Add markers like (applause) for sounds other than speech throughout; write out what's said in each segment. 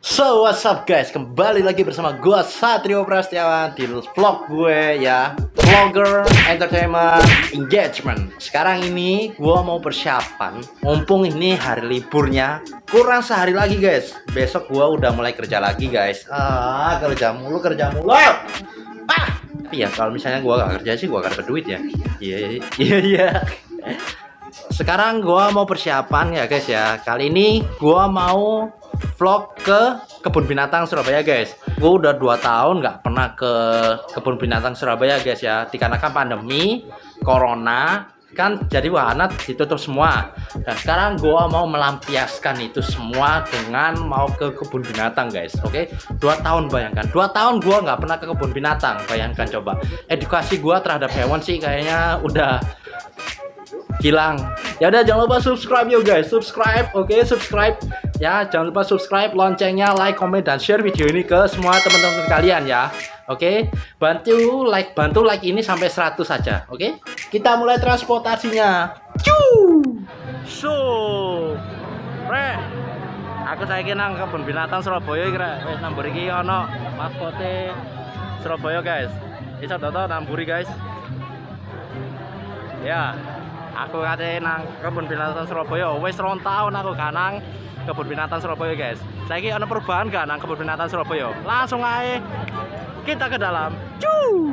So what's up guys, kembali lagi bersama gue Satrio Prastiawan di vlog gue ya. Vlogger Entertainment Engagement. Sekarang ini gue mau persiapan. Mumpung ini hari liburnya Kurang sehari lagi guys. Besok gue udah mulai kerja lagi guys. Ah kerja mulu kerja mulu. Ah! Tapi ya kalau misalnya gue gak kerja sih gue akan berduit ya. Iya iya iya. Sekarang gua mau persiapan ya guys ya. Kali ini gua mau vlog ke kebun binatang Surabaya guys. Gue udah dua tahun nggak pernah ke kebun binatang Surabaya guys ya. Dikarenakan pandemi corona kan jadi wahana ditutup semua. Dan sekarang gua mau melampiaskan itu semua dengan mau ke kebun binatang guys. Oke? Okay? dua tahun bayangkan. Dua tahun gua nggak pernah ke kebun binatang bayangkan coba. Edukasi gua terhadap hewan sih kayaknya udah hilang. Ya udah jangan lupa subscribe yuk guys. Subscribe oke? Okay? subscribe ya jangan lupa subscribe loncengnya like comment dan share video ini ke semua teman-teman kalian ya oke okay? bantu like bantu like ini sampai 100 saja oke okay? kita mulai transportasinya Cuu! so re aku saya nang kebun binatang Surabaya kira wes nambur iki ono maskote Surabaya guys bisa toto namburi guys ya aku kate nang kebun binatang Surabaya. Wis rong tahun aku kanang kebun binatang Surabaya guys. Saya ini ada perubahan gak nang kebun binatang Surabaya? Langsung aja kita ke dalam. Cuu!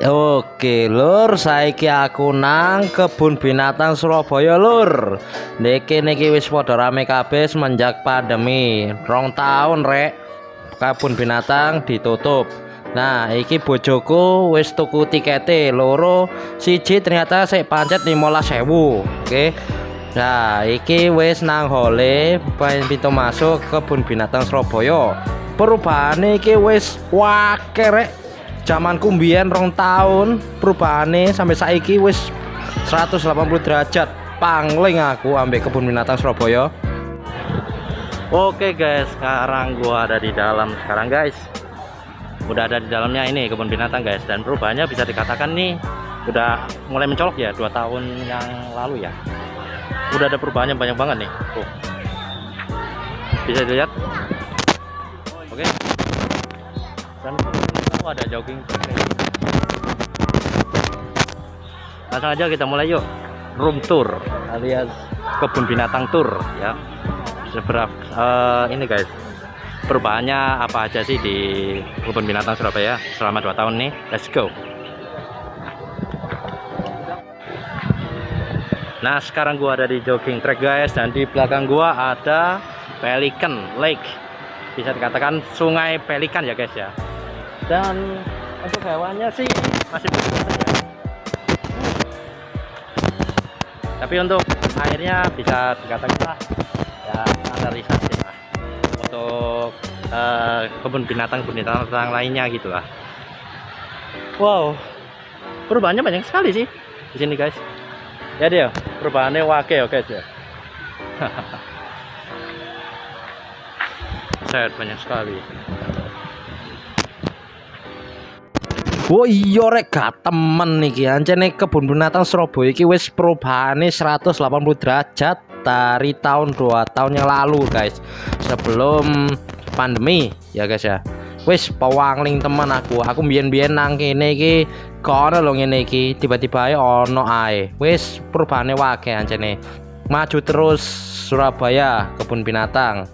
Oke lur saiki aku nang kebun binatang Surabaya lur. Niki niki wis padha rame kabeh semenjak pandemi. Rong tahun rek kebun binatang ditutup. Nah iki bojoku wis tuku tikete loro. Siji ternyata sik pancet 15.000 Oke? Nah iki wis nang hole pintu masuk kebun binatang Surabaya. Perubahan iki wis wakeh zaman kumbian rong tahun perubahannya sampai saiki wis 180 derajat. Pangling aku ambek kebun binatang Surabaya. Oke guys sekarang gua ada di dalam sekarang guys. Udah ada di dalamnya ini kebun binatang guys. Dan perubahannya bisa dikatakan nih udah mulai mencolok ya dua tahun yang lalu ya. Udah ada perubahannya banyak banget nih. Tuh. Bisa dilihat? Oke. Dan oh, ada jogging. Langsung aja kita mulai yuk. Room tour alias kebun binatang tour ya. Seberapa uh, ini guys perubahannya apa aja sih di kebun binatang Surabaya selama 2 tahun nih? Let's go. Nah sekarang gua ada di jogging track guys dan di belakang gua ada Pelican Lake. Bisa dikatakan sungai Pelikan ya guys ya dan untuk hewannya sih masih besar ya tapi untuk airnya bisa dikatakan lah ya standarisasi lah. Untuk uh, kebun binatang binatang lainnya gitu lah. Wow perubahannya banyak sekali sih di sini guys. Ya dia perubahannya wake ya guys ya banyak sekali Oh iya rek gak temen nih ancene kebun binatang Surabaya iki wis perubahane 180 derajat dari tahun 2 tahun yang lalu guys. Sebelum pandemi ya guys ya. Wis pewangling teman aku. Aku biyen-biyen nang kene iki. Kono lho ngene iki? Tiba-tiba ae ono ae. Wis perubahane wae ancene. Maju terus Surabaya kebun binatang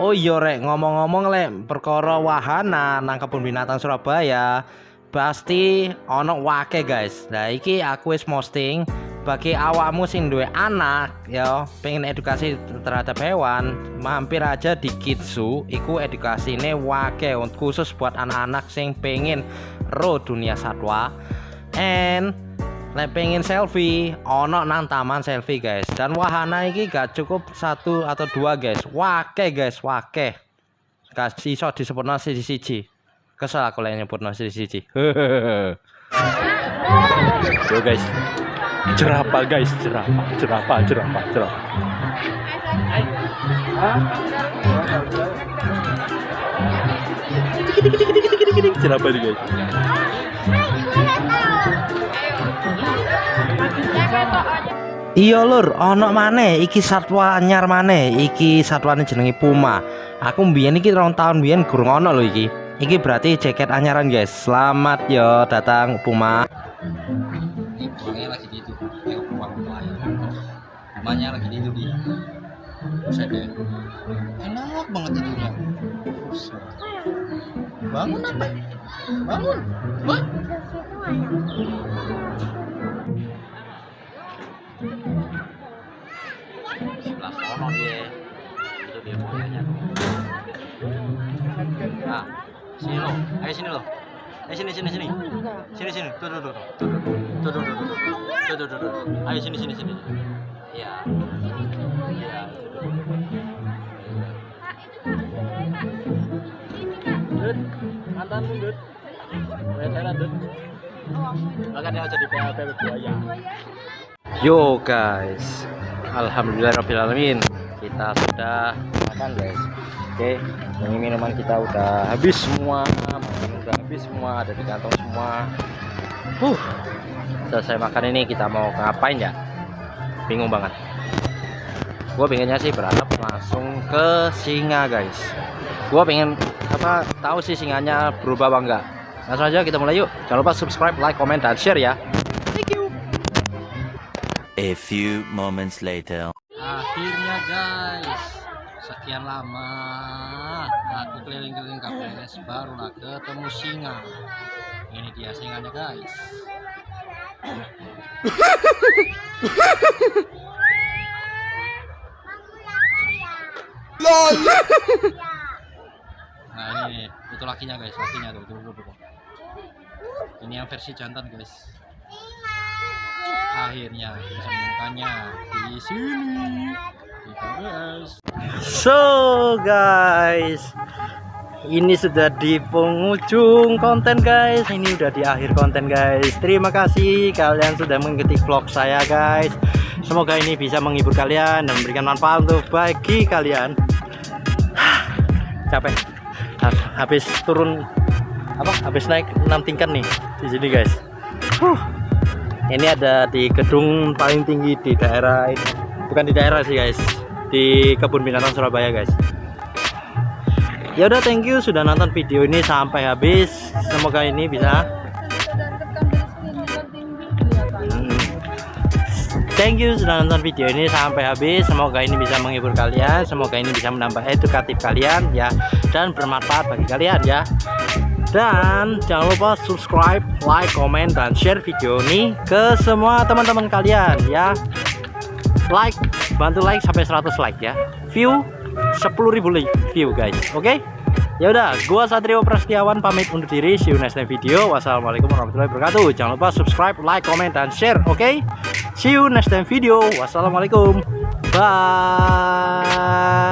Oh iya rek. Ngomong-ngomong lek perkara wahana nang kebun binatang Surabaya pasti ono wake guys. Nah iki aku wis posting bagi awakmu sing duwe anak ya pengen edukasi terhadap hewan mampir aja di Kitsu. Iku edukasine wake khusus buat anak-anak sing pengen ro dunia satwa. And Lek pengen selfie, ono nang taman selfie guys. Dan wahana ini gak cukup satu atau dua guys. Wake guys, wake. Kasih so disebut nasi di siji. Kesel aku lagi nyebut nasi di siji. (laughs) Yo guys. Jerapah guys, jerapah, jerapah, jerapah, jerapah. Jerapah guys. Iya lur, ono maneh iki satwa anyar maneh. Iki satwane jenenge puma. Aku mbiyen iki rong tahun mbiyen gurung ono lho iki. Iki berarti jaket anyaran guys. Selamat yo datang puma. Lagi. Kayak uang Pumanya lagi tidur dia. Enak banget tidurnya. Bangun apa? Bangun. Wah. Nah sini lo ayo sini lo ayo sini sini sini sini sini tuh tuh tuh tuh tuh tuh tuh tuh tuh tuh tuh tuh ayo sini sini sini ya ya Dut, mantan Dut. Jadi PLP buaya. Yo guys, Alhamdulillahirobbilalamin kita sudah makan guys. Oke, ini minuman kita udah habis semua, makanan udah habis semua, ada di kantong semua. Huh, selesai makan ini kita mau ngapain ya? Bingung banget. Gue pengennya sih berharap langsung ke singa guys. Gue pengen apa tahu sih singanya berubah apa enggak. Langsung aja kita mulai yuk. Jangan lupa subscribe, like, comment, dan share ya. A few moments later. Akhirnya guys, sekian lama aku keliling-keliling KPS barulah ketemu singa. Ini dia singanya guys. Nah ini itu lakinya guys, lakinya tuh, tuh, tuh, tuh. Ini yang versi jantan guys akhirnya bisa menemukannya di sini di KBS. So guys, ini sudah di penghujung konten guys. Ini udah di akhir konten guys. Terima kasih kalian sudah mengikuti vlog saya guys. Semoga ini bisa menghibur kalian dan memberikan manfaat untuk bagi kalian. (sighs) Capek. Habis turun apa? Habis naik 6 tingkat nih di sini guys. Huh ini ada di gedung paling tinggi di daerah ini. Bukan di daerah sih guys. Di kebun binatang Surabaya guys. Ya udah thank you sudah nonton video ini sampai habis. Semoga ini bisa. Hmm. thank you sudah nonton video ini sampai habis. Semoga ini bisa menghibur kalian. Semoga ini bisa menambah edukatif kalian ya. Dan bermanfaat bagi kalian ya dan jangan lupa subscribe like comment dan share video ini ke semua teman-teman kalian ya. Like bantu like sampai 100 like ya. View 10.000 view guys oke? Okay? ya udah gua Satrio Prastiawan pamit undur diri. See you next time video. Wassalamualaikum warahmatullahi wabarakatuh. Jangan lupa subscribe like comment dan share oke? Okay? see you next time video. Wassalamualaikum. Bye